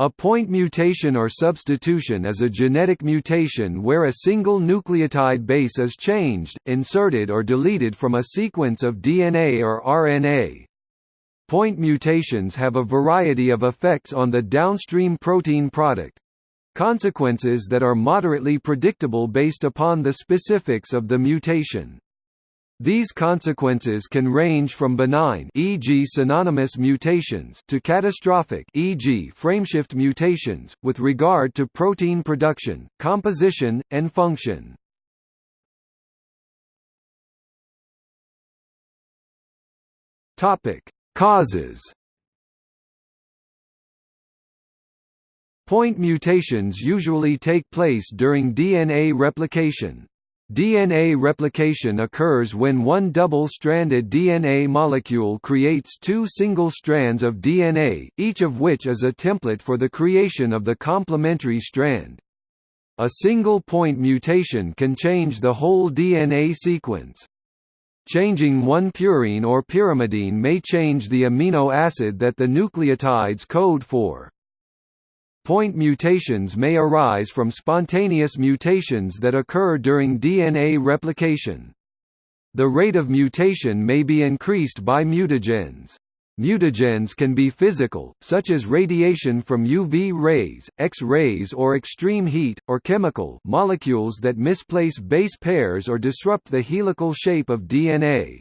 A point mutation or substitution is a genetic mutation where a single nucleotide base is changed, inserted or deleted from a sequence of DNA or RNA. Point mutations have a variety of effects on the downstream protein product consequences that are moderately predictable based upon the specifics of the mutation. These consequences can range from benign e.g. synonymous mutations to catastrophic e.g. frameshift mutations, with regard to protein production, composition, and function. Causes Point mutations usually take place during DNA replication, DNA replication occurs when one double-stranded DNA molecule creates two single strands of DNA, each of which is a template for the creation of the complementary strand. A single point mutation can change the whole DNA sequence. Changing one purine or pyrimidine may change the amino acid that the nucleotides code for. Point mutations may arise from spontaneous mutations that occur during DNA replication. The rate of mutation may be increased by mutagens. Mutagens can be physical, such as radiation from UV rays, X-rays or extreme heat, or chemical molecules that misplace base pairs or disrupt the helical shape of DNA.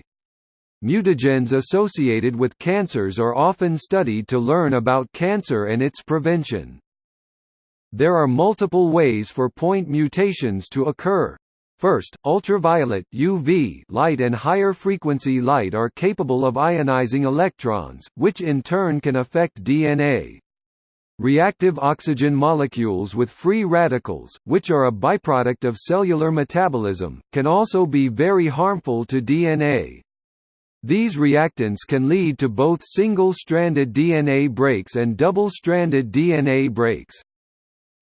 Mutagens associated with cancers are often studied to learn about cancer and its prevention. There are multiple ways for point mutations to occur. First, ultraviolet UV light and higher frequency light are capable of ionizing electrons, which in turn can affect DNA. Reactive oxygen molecules with free radicals, which are a byproduct of cellular metabolism, can also be very harmful to DNA. These reactants can lead to both single-stranded DNA breaks and double-stranded DNA breaks.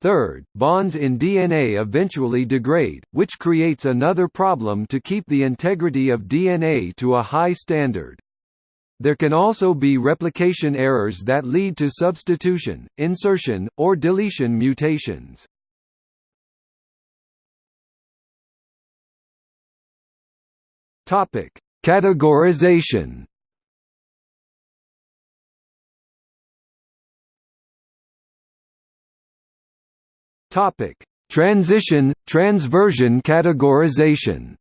Third, bonds in DNA eventually degrade, which creates another problem to keep the integrity of DNA to a high standard. There can also be replication errors that lead to substitution, insertion, or deletion mutations. Categorization Topic: Transition transversion categorization.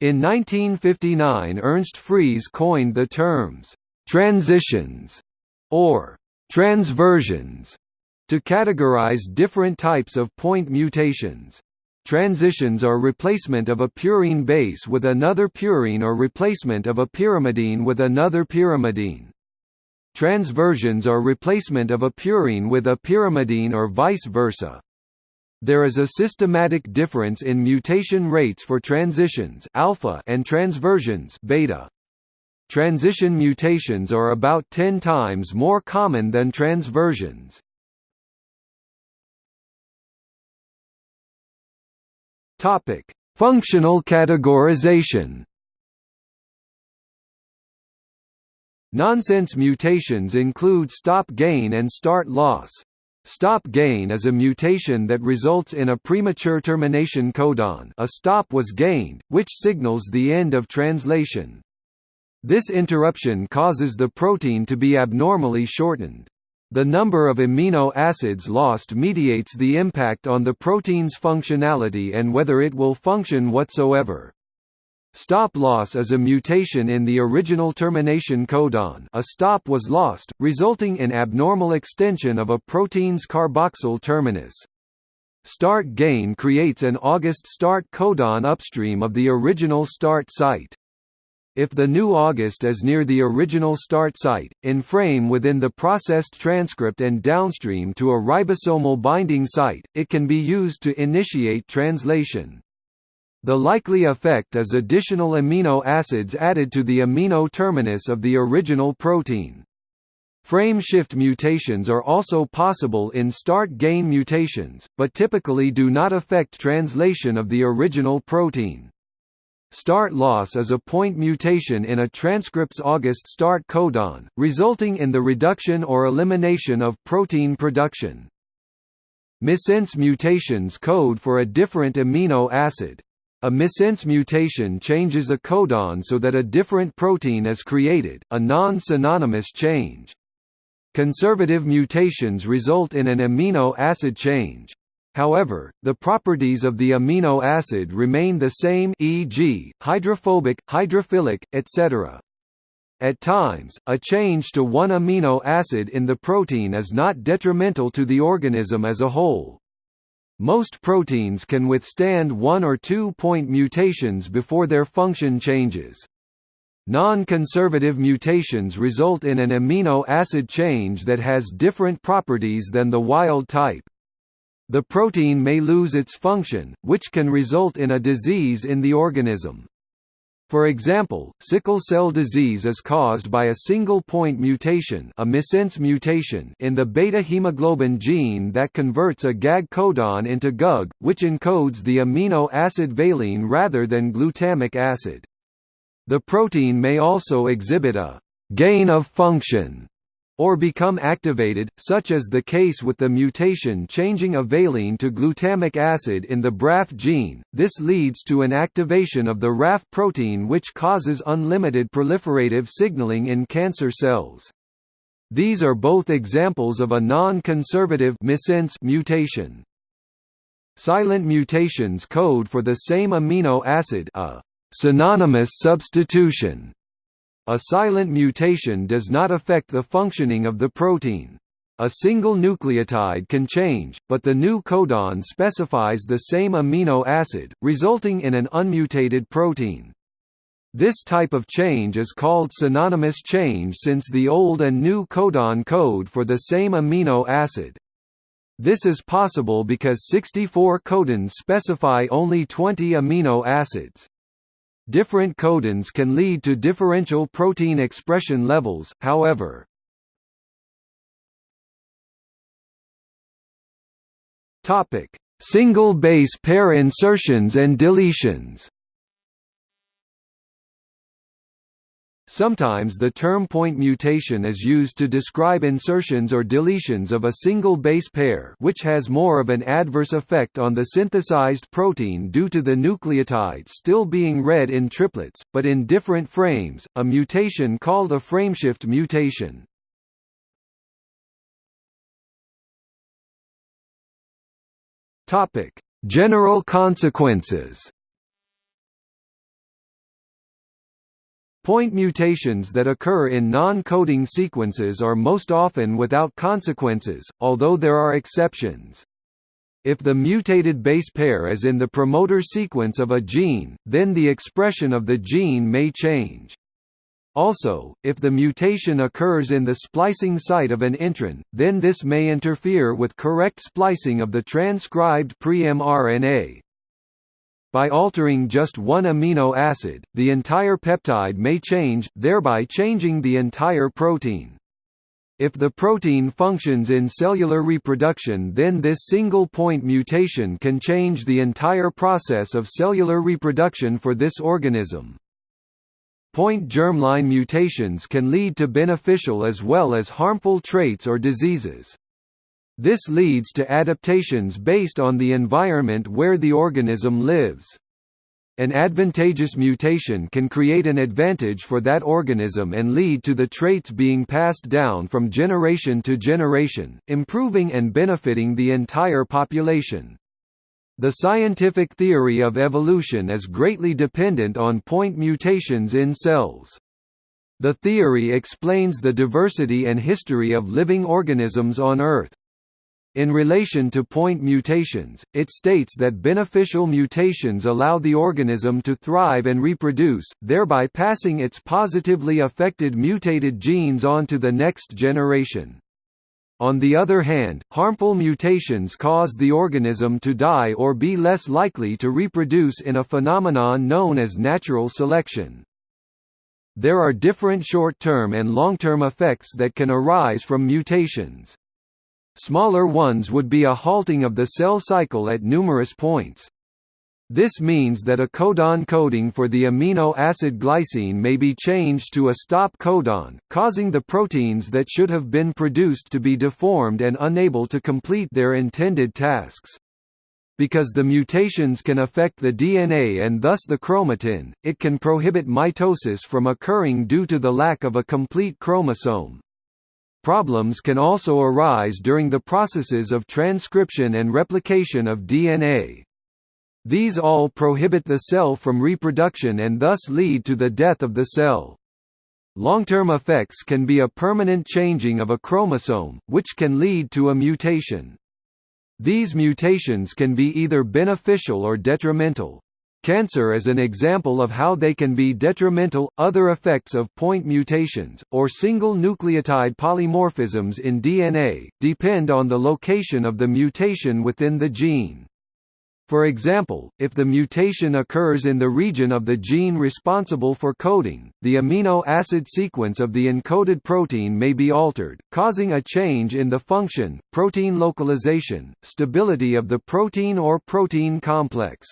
In 1959 Ernst Freese coined the terms transitions or transversions to categorize different types of point mutations. Transitions are replacement of a purine base with another purine or replacement of a pyrimidine with another pyrimidine. Transversions are replacement of a purine with a pyrimidine or vice versa. There is a systematic difference in mutation rates for transitions alpha and transversions beta. Transition mutations are about 10 times more common than transversions. Topic: Functional categorization. Nonsense mutations include stop gain and start loss. Stop gain is a mutation that results in a premature termination codon a stop was gained, which signals the end of translation. This interruption causes the protein to be abnormally shortened. The number of amino acids lost mediates the impact on the protein's functionality and whether it will function whatsoever. Stop loss is a mutation in the original termination codon a stop was lost, resulting in abnormal extension of a protein's carboxyl terminus. Start gain creates an August start codon upstream of the original start site. If the new August is near the original start site, in frame within the processed transcript and downstream to a ribosomal binding site, it can be used to initiate translation. The likely effect is additional amino acids added to the amino terminus of the original protein. Frame shift mutations are also possible in start gain mutations, but typically do not affect translation of the original protein. Start loss is a point mutation in a transcript's August start codon, resulting in the reduction or elimination of protein production. Missense mutations code for a different amino acid. A missense mutation changes a codon so that a different protein is created, a non-synonymous change. Conservative mutations result in an amino acid change. However, the properties of the amino acid remain the same e.g., hydrophobic, hydrophilic, etc. At times, a change to one amino acid in the protein is not detrimental to the organism as a whole. Most proteins can withstand one or two point mutations before their function changes. Non-conservative mutations result in an amino acid change that has different properties than the wild type. The protein may lose its function, which can result in a disease in the organism. For example, sickle cell disease is caused by a single point mutation, a missense mutation in the beta hemoglobin gene that converts a GAG codon into GUG, which encodes the amino acid valine rather than glutamic acid. The protein may also exhibit a gain of function or become activated, such as the case with the mutation changing a valine to glutamic acid in the BRAF gene. This leads to an activation of the RAF protein which causes unlimited proliferative signaling in cancer cells. These are both examples of a non-conservative mutation. Silent mutations code for the same amino acid a synonymous substitution a silent mutation does not affect the functioning of the protein. A single nucleotide can change, but the new codon specifies the same amino acid, resulting in an unmutated protein. This type of change is called synonymous change since the old and new codon code for the same amino acid. This is possible because 64 codons specify only 20 amino acids. Different codons can lead to differential protein expression levels, however. Single base pair insertions and deletions Sometimes the term point mutation is used to describe insertions or deletions of a single base pair which has more of an adverse effect on the synthesized protein due to the nucleotides still being read in triplets, but in different frames, a mutation called a frameshift mutation. General consequences Point mutations that occur in non-coding sequences are most often without consequences, although there are exceptions. If the mutated base pair is in the promoter sequence of a gene, then the expression of the gene may change. Also, if the mutation occurs in the splicing site of an intron, then this may interfere with correct splicing of the transcribed pre-mRNA. By altering just one amino acid, the entire peptide may change, thereby changing the entire protein. If the protein functions in cellular reproduction then this single-point mutation can change the entire process of cellular reproduction for this organism. Point germline mutations can lead to beneficial as well as harmful traits or diseases. This leads to adaptations based on the environment where the organism lives. An advantageous mutation can create an advantage for that organism and lead to the traits being passed down from generation to generation, improving and benefiting the entire population. The scientific theory of evolution is greatly dependent on point mutations in cells. The theory explains the diversity and history of living organisms on Earth. In relation to point mutations, it states that beneficial mutations allow the organism to thrive and reproduce, thereby passing its positively affected mutated genes on to the next generation. On the other hand, harmful mutations cause the organism to die or be less likely to reproduce in a phenomenon known as natural selection. There are different short-term and long-term effects that can arise from mutations. Smaller ones would be a halting of the cell cycle at numerous points. This means that a codon coding for the amino acid glycine may be changed to a stop codon, causing the proteins that should have been produced to be deformed and unable to complete their intended tasks. Because the mutations can affect the DNA and thus the chromatin, it can prohibit mitosis from occurring due to the lack of a complete chromosome. Problems can also arise during the processes of transcription and replication of DNA. These all prohibit the cell from reproduction and thus lead to the death of the cell. Long-term effects can be a permanent changing of a chromosome, which can lead to a mutation. These mutations can be either beneficial or detrimental. Cancer is an example of how they can be detrimental. Other effects of point mutations, or single nucleotide polymorphisms in DNA, depend on the location of the mutation within the gene. For example, if the mutation occurs in the region of the gene responsible for coding, the amino acid sequence of the encoded protein may be altered, causing a change in the function, protein localization, stability of the protein or protein complex.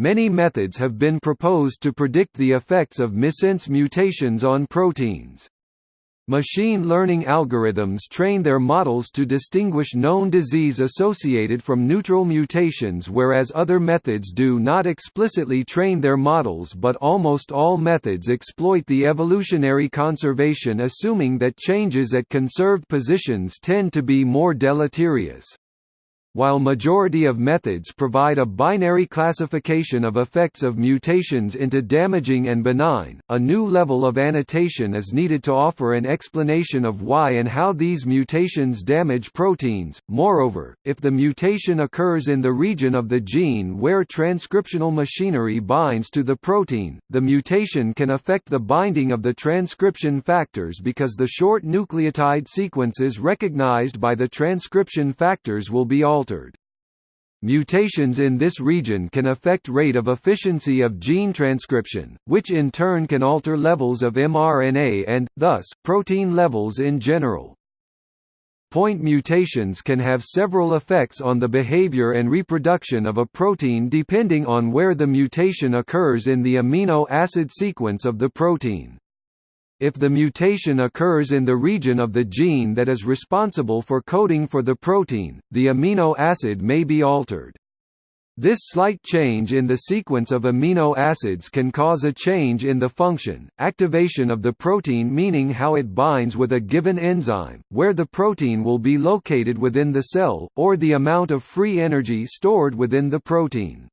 Many methods have been proposed to predict the effects of missense mutations on proteins. Machine learning algorithms train their models to distinguish known disease associated from neutral mutations whereas other methods do not explicitly train their models but almost all methods exploit the evolutionary conservation assuming that changes at conserved positions tend to be more deleterious. While majority of methods provide a binary classification of effects of mutations into damaging and benign, a new level of annotation is needed to offer an explanation of why and how these mutations damage proteins. Moreover, if the mutation occurs in the region of the gene where transcriptional machinery binds to the protein, the mutation can affect the binding of the transcription factors because the short nucleotide sequences recognized by the transcription factors will be altered altered. Mutations in this region can affect rate of efficiency of gene transcription, which in turn can alter levels of mRNA and, thus, protein levels in general. Point mutations can have several effects on the behavior and reproduction of a protein depending on where the mutation occurs in the amino acid sequence of the protein. If the mutation occurs in the region of the gene that is responsible for coding for the protein, the amino acid may be altered. This slight change in the sequence of amino acids can cause a change in the function, activation of the protein meaning how it binds with a given enzyme, where the protein will be located within the cell, or the amount of free energy stored within the protein.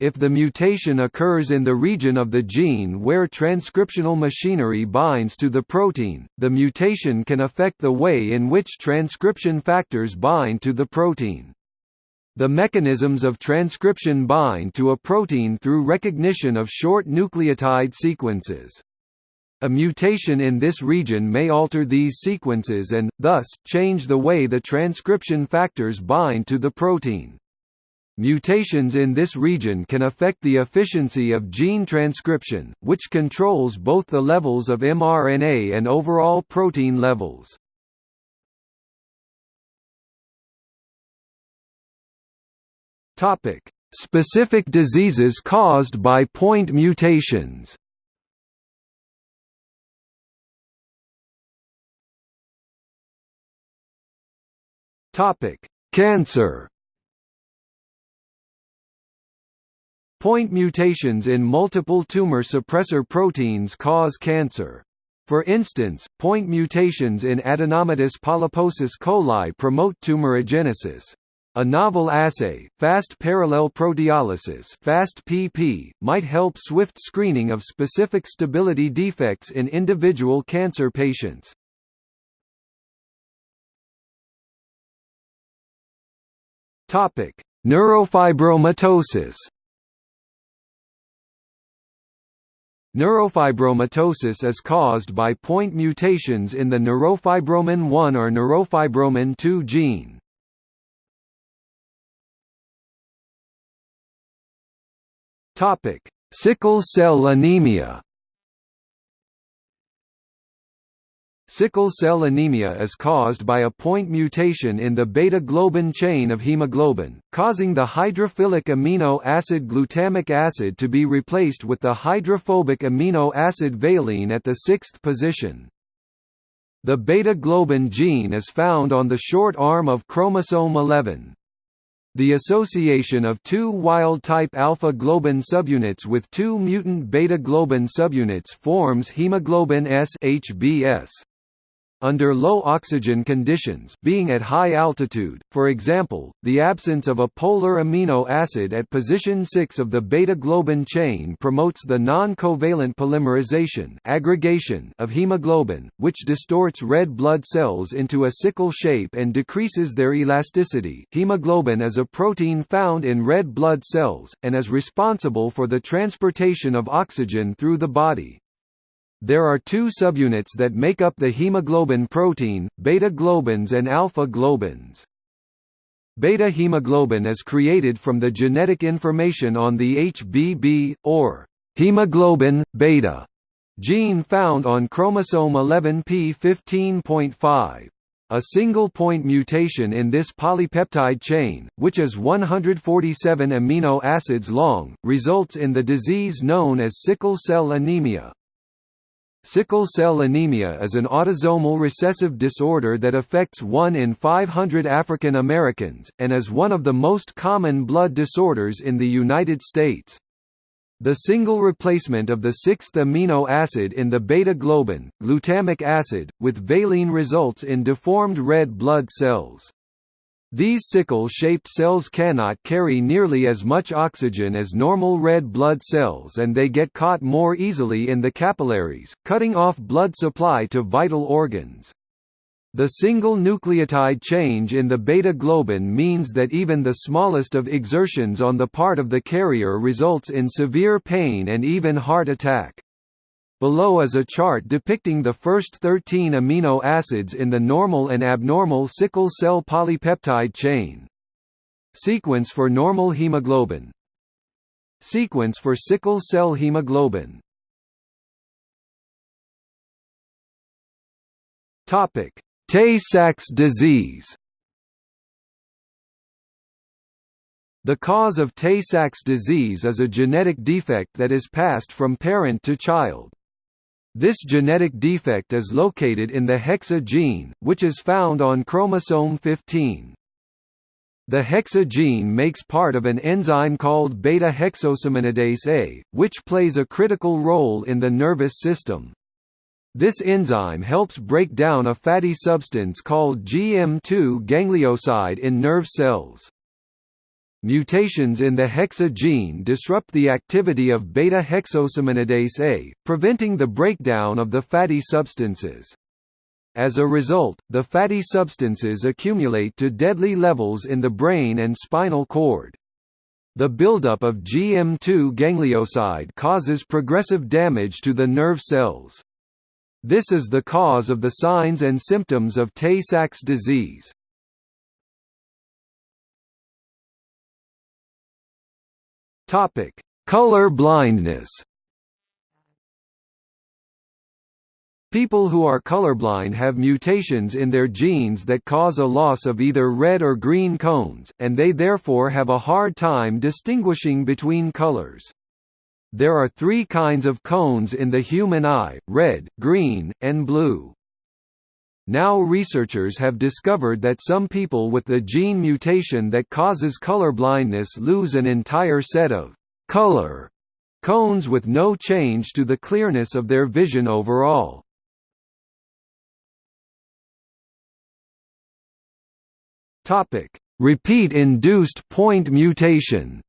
If the mutation occurs in the region of the gene where transcriptional machinery binds to the protein, the mutation can affect the way in which transcription factors bind to the protein. The mechanisms of transcription bind to a protein through recognition of short nucleotide sequences. A mutation in this region may alter these sequences and, thus, change the way the transcription factors bind to the protein. Mutations in this region can affect the efficiency of gene transcription, which controls both the levels of mRNA and overall protein levels. Topic: Specific diseases caused by point mutations. Topic: Cancer. Point mutations in multiple tumor suppressor proteins cause cancer. For instance, point mutations in adenomatous polyposis coli promote tumorigenesis. A novel assay, fast parallel proteolysis fast PP, might help swift screening of specific stability defects in individual cancer patients. Neurofibromatosis Neurofibromatosis is caused by point mutations in the neurofibromin 1 or neurofibromin 2 gene. Topic: Sickle cell anemia. Sickle cell anemia is caused by a point mutation in the beta-globin chain of hemoglobin, causing the hydrophilic amino acid glutamic acid to be replaced with the hydrophobic amino acid valine at the sixth position. The beta-globin gene is found on the short arm of chromosome 11. The association of two wild-type alpha-globin subunits with two mutant beta-globin subunits forms hemoglobin S HbS under low oxygen conditions being at high altitude, for example, the absence of a polar amino acid at position 6 of the beta-globin chain promotes the non-covalent polymerization aggregation of hemoglobin, which distorts red blood cells into a sickle shape and decreases their elasticity hemoglobin is a protein found in red blood cells, and is responsible for the transportation of oxygen through the body. There are two subunits that make up the hemoglobin protein, beta-globins and alpha-globins. Beta-hemoglobin is created from the genetic information on the HBB, or hemoglobin, beta, gene found on chromosome 11p15.5. A single point mutation in this polypeptide chain, which is 147 amino acids long, results in the disease known as sickle cell anemia. Sickle cell anemia is an autosomal recessive disorder that affects 1 in 500 African Americans, and is one of the most common blood disorders in the United States. The single replacement of the sixth amino acid in the beta-globin, glutamic acid, with valine results in deformed red blood cells. These sickle-shaped cells cannot carry nearly as much oxygen as normal red blood cells and they get caught more easily in the capillaries, cutting off blood supply to vital organs. The single nucleotide change in the beta-globin means that even the smallest of exertions on the part of the carrier results in severe pain and even heart attack. Below is a chart depicting the first 13 amino acids in the normal and abnormal sickle cell polypeptide chain. Sequence for normal hemoglobin Sequence for sickle cell hemoglobin Tay-Sachs disease The cause of Tay-Sachs disease is a genetic defect that is passed from parent to child. This genetic defect is located in the hexa gene, which is found on chromosome 15. The hexa gene makes part of an enzyme called beta-hexosaminidase A, which plays a critical role in the nervous system. This enzyme helps break down a fatty substance called GM2 ganglioside in nerve cells. Mutations in the hexa gene disrupt the activity of beta-hexosaminidase A, preventing the breakdown of the fatty substances. As a result, the fatty substances accumulate to deadly levels in the brain and spinal cord. The buildup of GM2 ganglioside causes progressive damage to the nerve cells. This is the cause of the signs and symptoms of Tay-Sachs disease. Topic: Color blindness. People who are colorblind have mutations in their genes that cause a loss of either red or green cones, and they therefore have a hard time distinguishing between colors. There are three kinds of cones in the human eye, red, green, and blue. Now researchers have discovered that some people with the gene mutation that causes color blindness lose an entire set of color cones with no change to the clearness of their vision overall. Repeat-induced point mutation.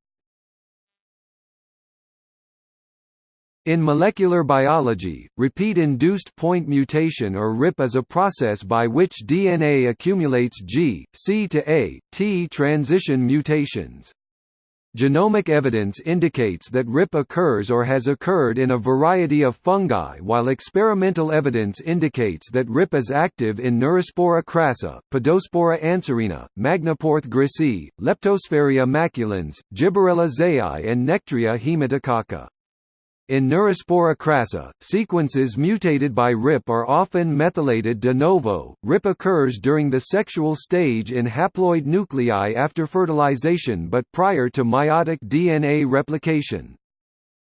In molecular biology, repeat-induced point mutation or RIP is a process by which DNA accumulates G, C to A, T transition mutations. Genomic evidence indicates that RIP occurs or has occurred in a variety of fungi while experimental evidence indicates that RIP is active in Neurospora crassa, Podospora anserina, Magnaporthe grisea, Leptosphaeria maculans, Gibberella zeae and Nectria haematococca. In Neurospora crassa, sequences mutated by RIP are often methylated de novo. RIP occurs during the sexual stage in haploid nuclei after fertilization but prior to meiotic DNA replication.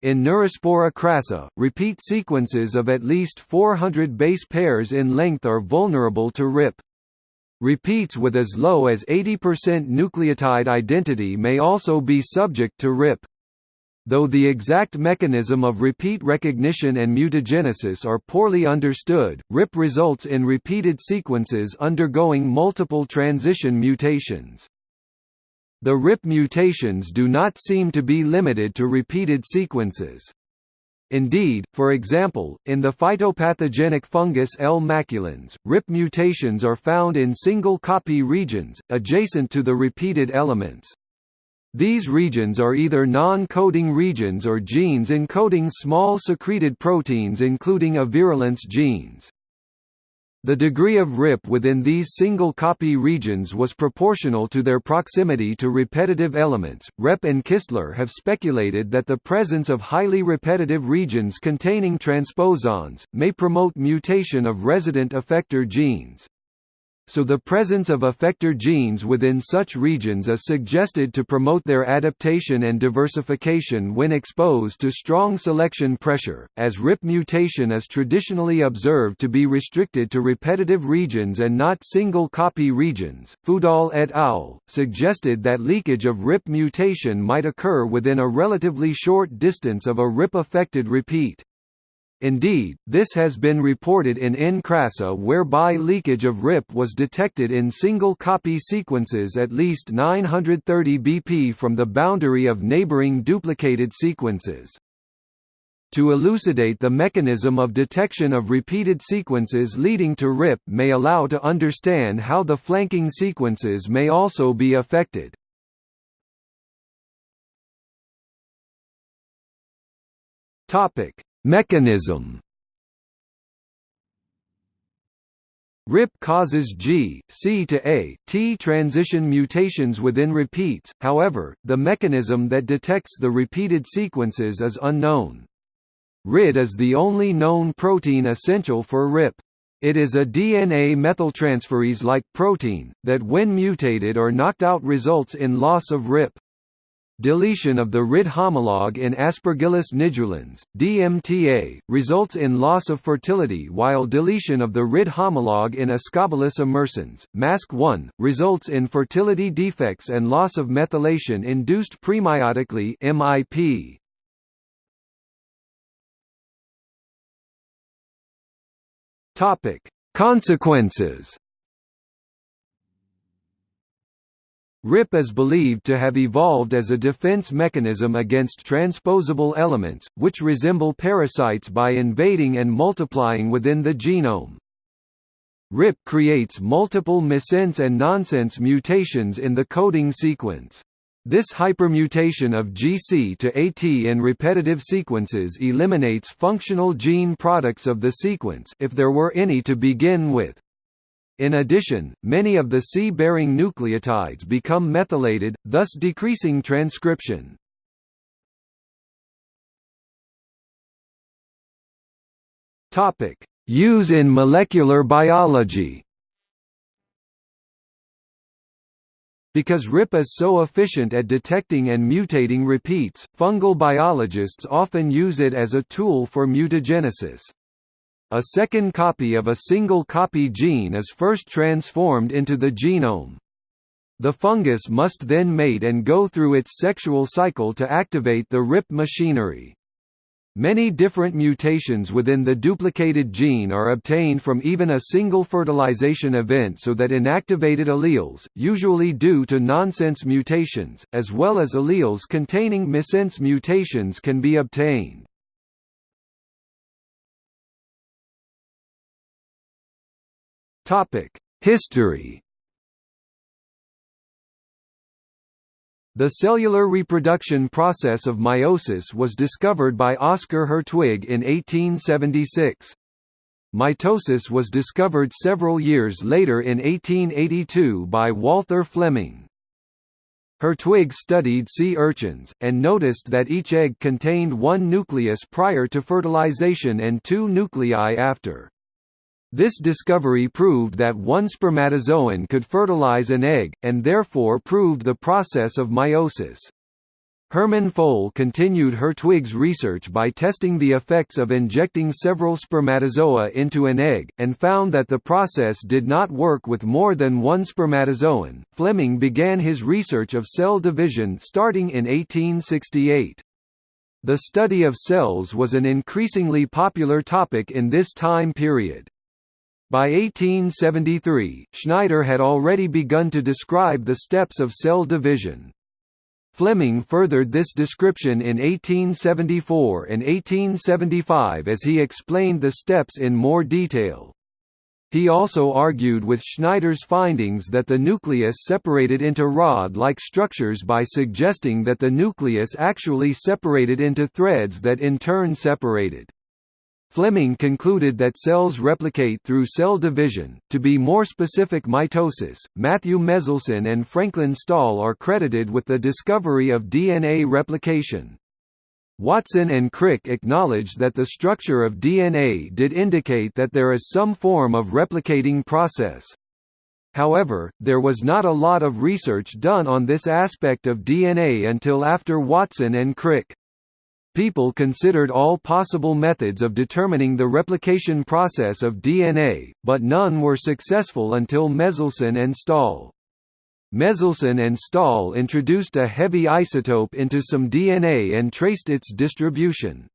In Neurospora crassa, repeat sequences of at least 400 base pairs in length are vulnerable to RIP. Repeats with as low as 80% nucleotide identity may also be subject to RIP. Though the exact mechanism of repeat recognition and mutagenesis are poorly understood, RIP results in repeated sequences undergoing multiple transition mutations. The RIP mutations do not seem to be limited to repeated sequences. Indeed, for example, in the phytopathogenic fungus L. maculans, RIP mutations are found in single copy regions, adjacent to the repeated elements. These regions are either non-coding regions or genes encoding small secreted proteins including a virulence genes. The degree of RIP within these single copy regions was proportional to their proximity to repetitive elements. Rep and Kistler have speculated that the presence of highly repetitive regions containing transposons may promote mutation of resident effector genes so the presence of effector genes within such regions is suggested to promote their adaptation and diversification when exposed to strong selection pressure, as RIP mutation is traditionally observed to be restricted to repetitive regions and not single copy regions. Fudal et al. suggested that leakage of RIP mutation might occur within a relatively short distance of a RIP-affected repeat. Indeed, this has been reported in N. crassa whereby leakage of RIP was detected in single-copy sequences at least 930 BP from the boundary of neighboring duplicated sequences. To elucidate the mechanism of detection of repeated sequences leading to RIP may allow to understand how the flanking sequences may also be affected. Topic Mechanism RIP causes G, C to A, T transition mutations within repeats, however, the mechanism that detects the repeated sequences is unknown. RID is the only known protein essential for RIP. It is a DNA methyltransferase-like protein, that when mutated or knocked out results in loss of RIP. Deletion of the RID homologue in Aspergillus nidulans, DMTA, results in loss of fertility while deletion of the RID homologue in Ascobolus immersans, MASC1, results in fertility defects and loss of methylation induced premeiotically MIP. Consequences RIP is believed to have evolved as a defense mechanism against transposable elements, which resemble parasites by invading and multiplying within the genome. RIP creates multiple missense and nonsense mutations in the coding sequence. This hypermutation of GC to AT in repetitive sequences eliminates functional gene products of the sequence if there were any to begin with. In addition, many of the C-bearing nucleotides become methylated, thus decreasing transcription. Use in molecular biology Because RIP is so efficient at detecting and mutating repeats, fungal biologists often use it as a tool for mutagenesis. A second copy of a single copy gene is first transformed into the genome. The fungus must then mate and go through its sexual cycle to activate the RIP machinery. Many different mutations within the duplicated gene are obtained from even a single fertilization event so that inactivated alleles, usually due to nonsense mutations, as well as alleles containing missense mutations can be obtained. History The cellular reproduction process of meiosis was discovered by Oscar Hertwig in 1876. Mitosis was discovered several years later in 1882 by Walther Flemming. Hertwig studied sea urchins, and noticed that each egg contained one nucleus prior to fertilization and two nuclei after. This discovery proved that one spermatozoan could fertilize an egg, and therefore proved the process of meiosis. Hermann Fol continued Hertwig's research by testing the effects of injecting several spermatozoa into an egg, and found that the process did not work with more than one spermatozoan. Flemming began his research of cell division starting in 1868. The study of cells was an increasingly popular topic in this time period. By 1873, Schneider had already begun to describe the steps of cell division. Flemming furthered this description in 1874 and 1875 as he explained the steps in more detail. He also argued with Schneider's findings that the nucleus separated into rod-like structures by suggesting that the nucleus actually separated into threads that in turn separated. Flemming concluded that cells replicate through cell division. To be more specific, mitosis. Matthew Meselson and Franklin Stahl are credited with the discovery of DNA replication. Watson and Crick acknowledged that the structure of DNA did indicate that there is some form of replicating process. However, there was not a lot of research done on this aspect of DNA until after Watson and Crick. People considered all possible methods of determining the replication process of DNA, but none were successful until Meselson and Stahl. Meselson and Stahl introduced a heavy isotope into some DNA and traced its distribution.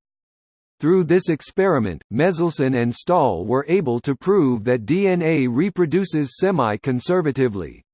Through this experiment, Meselson and Stahl were able to prove that DNA reproduces semi-conservatively.